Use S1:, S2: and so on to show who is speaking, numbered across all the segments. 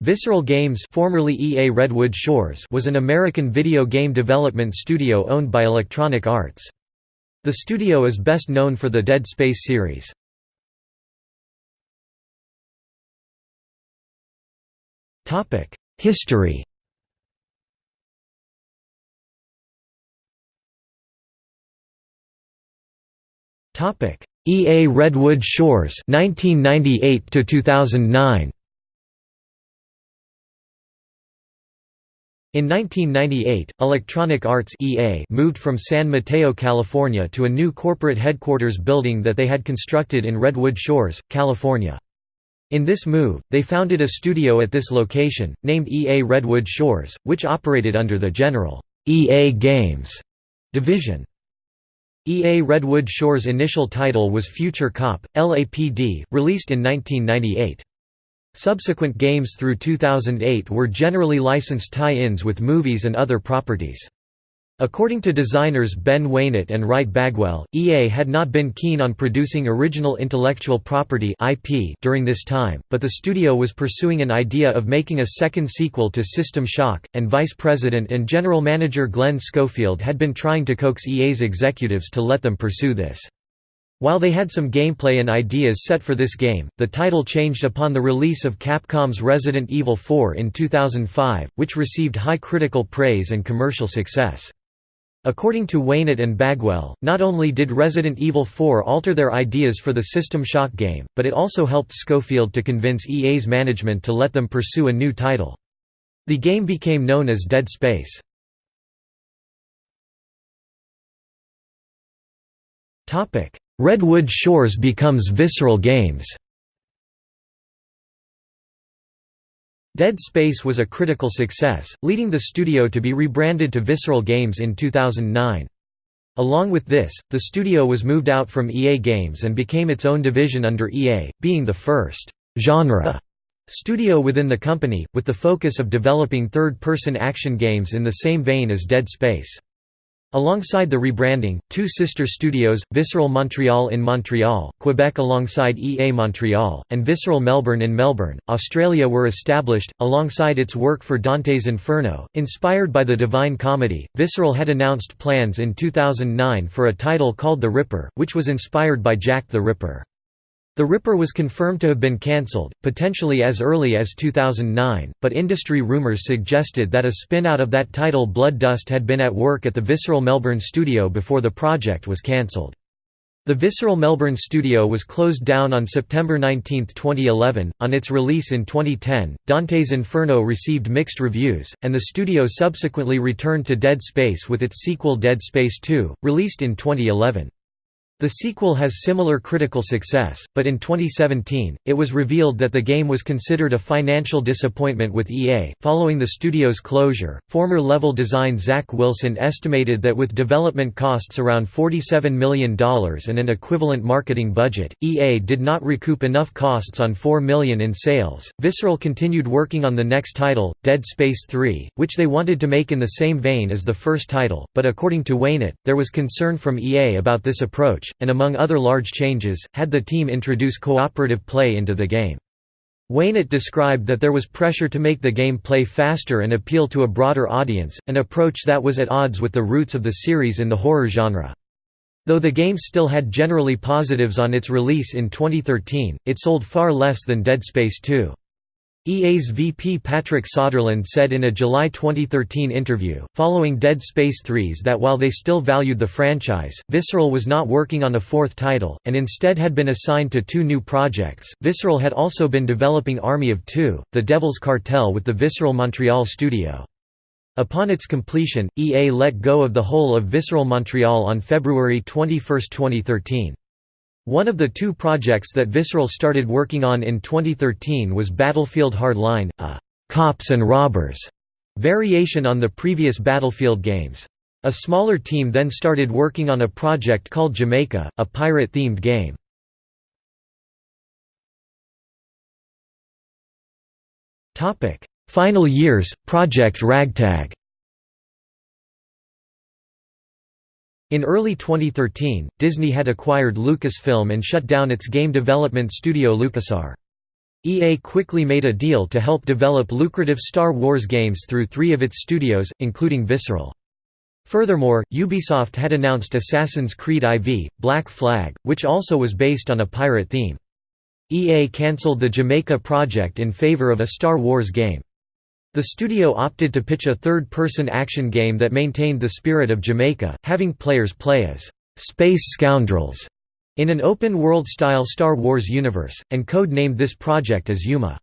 S1: Visceral Games formerly EA Redwood Shores was an American video game development studio owned by Electronic Arts. The studio is best known for the Dead Space series. History EA Redwood Shores 1998 to 2009 In 1998, Electronic Arts EA moved from San Mateo, California to a new corporate headquarters building that they had constructed in Redwood Shores, California. In this move, they founded a studio at this location, named EA Redwood Shores, which operated under the general EA Games division. EA Redwood Shores' initial title was Future Cop, LAPD, released in 1998. Subsequent games through 2008 were generally licensed tie-ins with movies and other properties. According to designers Ben Wanat and Wright Bagwell, EA had not been keen on producing original intellectual property IP during this time, but the studio was pursuing an idea of making a second sequel to System Shock, and Vice President and General Manager Glen Schofield had been trying to coax EA's executives to let them pursue this. While they had some gameplay and ideas set for this game, the title changed upon the release of Capcom's Resident Evil 4 in 2005, which received high critical praise and commercial success. According to Wanat and Bagwell, not only did Resident Evil 4 alter their ideas for the System Shock game, but it also helped Schofield to convince EA's management to let them pursue a new title. The game became known as Dead Space. Redwood Shores becomes Visceral Games Dead Space was a critical success, leading the studio to be rebranded to Visceral Games in 2009. Along with this, the studio was moved out from EA Games and became its own division under EA, being the first «genre» studio within the company, with the focus of developing third-person action games in the same vein as Dead Space. Alongside the rebranding, two sister studios, Visceral Montreal in Montreal, Quebec alongside EA Montreal, and Visceral Melbourne in Melbourne, Australia were established, alongside its work for Dante's Inferno. Inspired by the Divine Comedy, Visceral had announced plans in 2009 for a title called The Ripper, which was inspired by Jack the Ripper. The Ripper was confirmed to have been cancelled, potentially as early as 2009, but industry rumours suggested that a spin-out of that title Blood Dust had been at work at the Visceral Melbourne studio before the project was cancelled. The Visceral Melbourne studio was closed down on September 19, 2011. On its release in 2010, Dante's Inferno received mixed reviews, and the studio subsequently returned to Dead Space with its sequel Dead Space 2, released in 2011. The sequel has similar critical success, but in 2017, it was revealed that the game was considered a financial disappointment with EA. Following the studio's closure, former level design Zach Wilson estimated that with development costs around $47 million and an equivalent marketing budget, EA did not recoup enough costs on 4 million in sales. Visceral continued working on the next title, Dead Space 3, which they wanted to make in the same vein as the first title, but according to Wanat, there was concern from EA about this approach and among other large changes, had the team introduce cooperative play into the game. Wanat described that there was pressure to make the game play faster and appeal to a broader audience, an approach that was at odds with the roots of the series in the horror genre. Though the game still had generally positives on its release in 2013, it sold far less than Dead Space 2. EA's VP Patrick Soderlund said in a July 2013 interview, following Dead Space 3's that while they still valued the franchise, Visceral was not working on a fourth title, and instead had been assigned to two new projects. Visceral had also been developing Army of Two, The Devil's Cartel with the Visceral Montreal studio. Upon its completion, EA let go of the whole of Visceral Montreal on February 21, 2013. One of the two projects that Visceral started working on in 2013 was Battlefield Hardline, a «cops and robbers» variation on the previous Battlefield games. A smaller team then started working on a project called Jamaica, a pirate-themed game. Final years, Project Ragtag In early 2013, Disney had acquired Lucasfilm and shut down its game development studio LucasArts. EA quickly made a deal to help develop lucrative Star Wars games through three of its studios, including Visceral. Furthermore, Ubisoft had announced Assassin's Creed IV, Black Flag, which also was based on a pirate theme. EA cancelled the Jamaica project in favor of a Star Wars game. The studio opted to pitch a third-person action game that maintained the spirit of Jamaica, having players play as «space scoundrels» in an open-world-style Star Wars universe, and code-named this project as Yuma.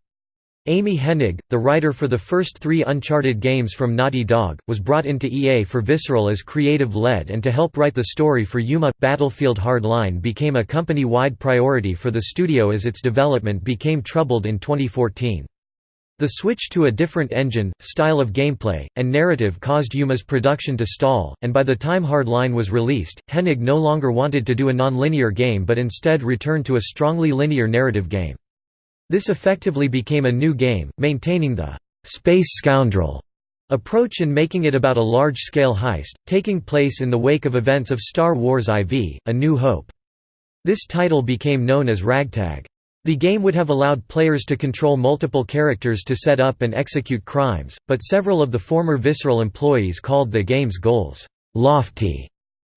S1: Amy Hennig, the writer for the first three Uncharted games from Naughty Dog, was brought into EA for Visceral as creative lead and to help write the story for Yuma. Battlefield Hardline became a company wide priority for the studio as its development became troubled in 2014. The switch to a different engine, style of gameplay, and narrative caused Yuma's production to stall, and by the time Hardline was released, Hennig no longer wanted to do a non-linear game but instead returned to a strongly linear narrative game. This effectively became a new game, maintaining the «space scoundrel» approach and making it about a large-scale heist, taking place in the wake of events of Star Wars IV, A New Hope. This title became known as Ragtag. The game would have allowed players to control multiple characters to set up and execute crimes, but several of the former Visceral employees called the game's goals «lofty»,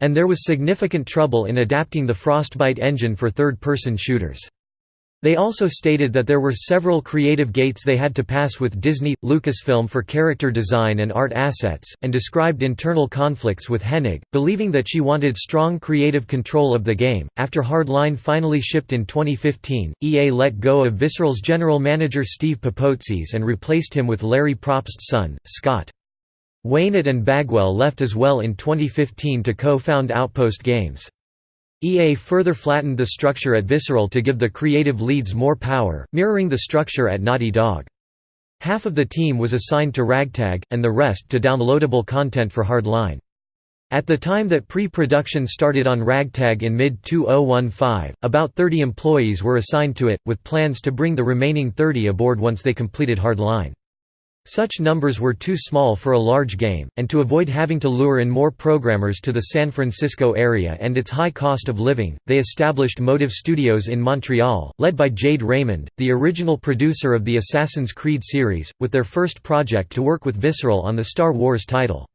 S1: and there was significant trouble in adapting the Frostbite engine for third-person shooters. They also stated that there were several creative gates they had to pass with Disney, Lucasfilm for character design and art assets, and described internal conflicts with Hennig, believing that she wanted strong creative control of the game. After Hardline finally shipped in 2015, EA let go of Visceral's general manager Steve Papoutsis and replaced him with Larry Propst's son, Scott. Wanat and Bagwell left as well in 2015 to co-found Outpost Games. EA further flattened the structure at Visceral to give the creative leads more power, mirroring the structure at Naughty Dog. Half of the team was assigned to Ragtag, and the rest to downloadable content for Hardline. At the time that pre-production started on Ragtag in mid-2015, about 30 employees were assigned to it, with plans to bring the remaining 30 aboard once they completed Hardline. Such numbers were too small for a large game, and to avoid having to lure in more programmers to the San Francisco area and its high cost of living, they established Motive Studios in Montreal, led by Jade Raymond, the original producer of the Assassin's Creed series, with their first project to work with Visceral on the Star Wars title.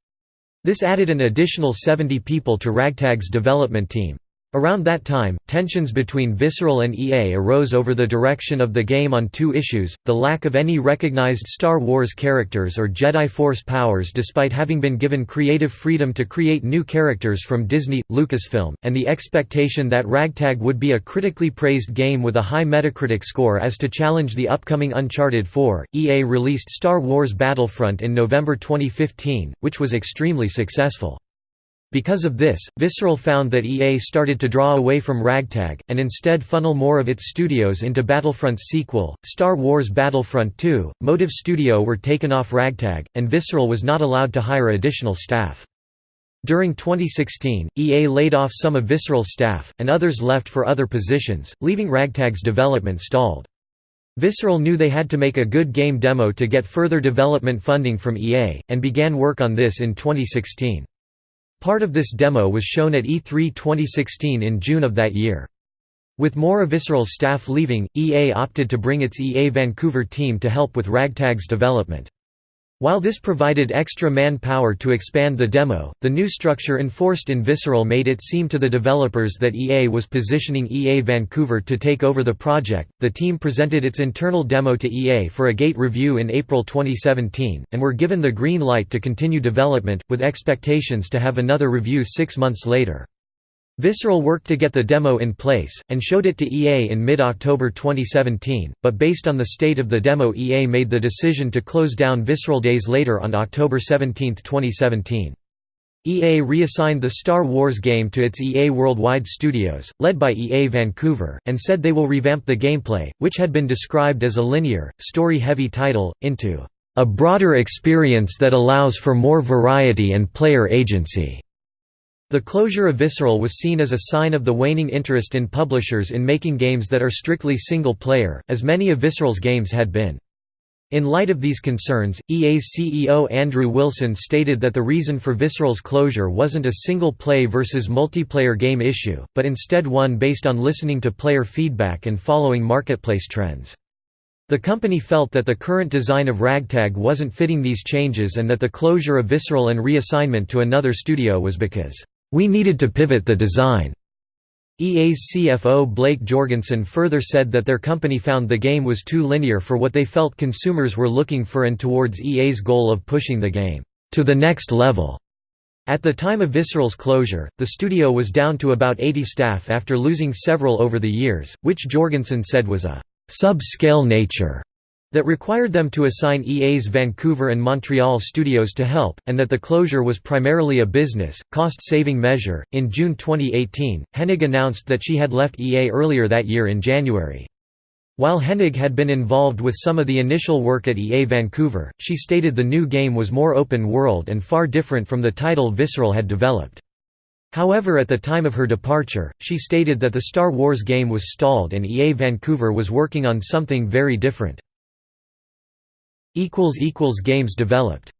S1: This added an additional 70 people to Ragtag's development team. Around that time, tensions between Visceral and EA arose over the direction of the game on two issues, the lack of any recognized Star Wars characters or Jedi Force powers despite having been given creative freedom to create new characters from Disney, Lucasfilm, and the expectation that Ragtag would be a critically praised game with a high Metacritic score as to challenge the upcoming Uncharted 4. EA released Star Wars Battlefront in November 2015, which was extremely successful. Because of this, Visceral found that EA started to draw away from Ragtag, and instead funnel more of its studios into Battlefront's sequel, Star Wars Battlefront 2. Motive Studio were taken off Ragtag, and Visceral was not allowed to hire additional staff. During 2016, EA laid off some of Visceral's staff, and others left for other positions, leaving Ragtag's development stalled. Visceral knew they had to make a good game demo to get further development funding from EA, and began work on this in 2016. Part of this demo was shown at E3 2016 in June of that year. With more of Visceral's staff leaving, EA opted to bring its EA Vancouver team to help with Ragtag's development. While this provided extra manpower to expand the demo, the new structure enforced in Visceral made it seem to the developers that EA was positioning EA Vancouver to take over the project. The team presented its internal demo to EA for a gate review in April 2017, and were given the green light to continue development, with expectations to have another review six months later. Visceral worked to get the demo in place, and showed it to EA in mid-October 2017, but based on the state of the demo EA made the decision to close down Visceral days later on October 17, 2017. EA reassigned the Star Wars game to its EA Worldwide Studios, led by EA Vancouver, and said they will revamp the gameplay, which had been described as a linear, story-heavy title, into a broader experience that allows for more variety and player agency. The closure of Visceral was seen as a sign of the waning interest in publishers in making games that are strictly single-player, as many of Visceral's games had been. In light of these concerns, EA's CEO Andrew Wilson stated that the reason for Visceral's closure wasn't a single-play versus multiplayer game issue, but instead one based on listening to player feedback and following marketplace trends. The company felt that the current design of Ragtag wasn't fitting these changes and that the closure of Visceral and reassignment to another studio was because, "...we needed to pivot the design." EA's CFO Blake Jorgensen further said that their company found the game was too linear for what they felt consumers were looking for and towards EA's goal of pushing the game, "...to the next level." At the time of Visceral's closure, the studio was down to about 80 staff after losing several over the years, which Jorgensen said was a «sub-scale nature» that required them to assign EA's Vancouver and Montreal studios to help, and that the closure was primarily a business, cost saving measure. In June 2018, Hennig announced that she had left EA earlier that year in January. While Hennig had been involved with some of the initial work at EA Vancouver, she stated the new game was more open-world and far different from the title Visceral had developed. However at the time of her departure, she stated that the Star Wars game was stalled and EA Vancouver was working on something very different. Games developed